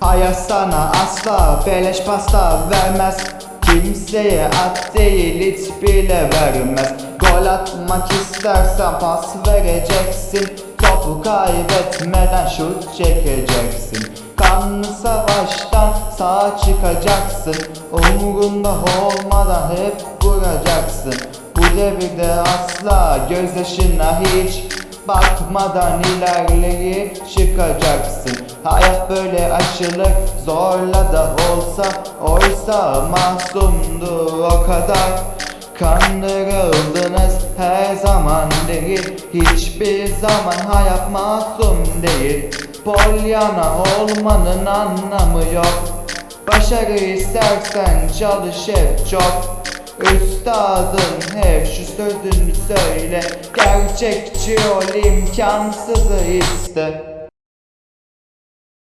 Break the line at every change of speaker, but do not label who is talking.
Hayat sana asla beleş pasta vermez. Kimseye at değil hiç bile vermez. Gol atmak istersen pas vereceksin. Topu kaybetmeden şut çekeceksin. Kanlı savaştan sağ çıkacaksın. Umurunda olmadan hep vuracaksın. Bu devirde asla gözyaşına hiç Bakmadan ilerleyip çıkacaksın. Hayat böyle aşılır zorla da olsa Oysa masumdu o kadar. Kandırıldınız her zaman değil Hiçbir zaman hayat masum değil. Polyana olmanın anlamı yok. Başarı istersen çalış hep çok Üstadın hep şu sözünü söyle. Gerçekçi ol imkansızı iste